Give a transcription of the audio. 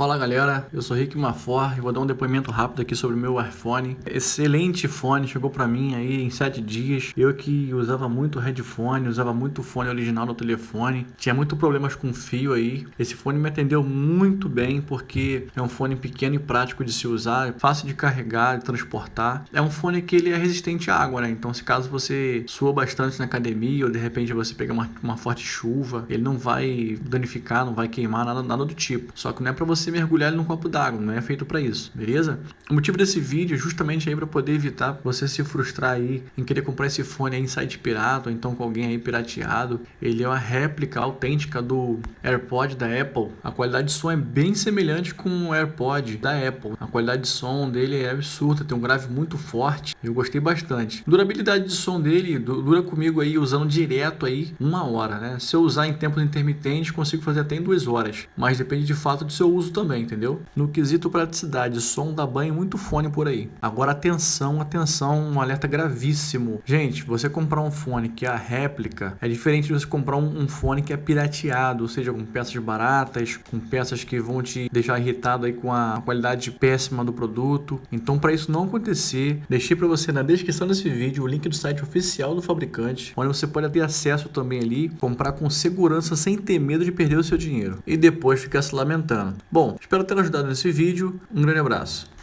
Fala galera, eu sou Rick Mafor e vou dar um depoimento rápido aqui sobre o meu iPhone. Excelente fone, chegou pra mim aí em 7 dias. Eu que usava muito headphone, usava muito fone original no telefone, tinha muito problemas com fio aí. Esse fone me atendeu muito bem porque é um fone pequeno e prático de se usar, fácil de carregar, de transportar. É um fone que ele é resistente à água, né? Então se caso você sua bastante na academia ou de repente você pegar uma, uma forte chuva, ele não vai danificar, não vai queimar, nada, nada do tipo. Só que não é pra você mergulhar ele num copo d'água, não é feito para isso, beleza? O motivo desse vídeo é justamente aí para poder evitar você se frustrar aí em querer comprar esse fone aí em site pirata ou então com alguém aí pirateado. Ele é uma réplica autêntica do AirPod da Apple. A qualidade de som é bem semelhante com o AirPod da Apple. A qualidade de som dele é absurda, tem um grave muito forte. Eu gostei bastante. Durabilidade de som dele dura comigo aí usando direto aí uma hora, né? Se eu usar em tempos intermitentes, consigo fazer até em duas horas. Mas depende de fato do seu uso também, entendeu? No quesito praticidade, som dá banho muito fone por aí. Agora atenção, atenção, um alerta gravíssimo. Gente, você comprar um fone que é a réplica é diferente de você comprar um, um fone que é pirateado, ou seja, com peças baratas, com peças que vão te deixar irritado aí com a qualidade péssima do produto. Então, para isso não acontecer, deixei para você na descrição desse vídeo o link do site oficial do fabricante, onde você pode ter acesso também ali, comprar com segurança sem ter medo de perder o seu dinheiro e depois ficar se lamentando. Bom, espero Espero ter ajudado nesse vídeo. Um grande abraço.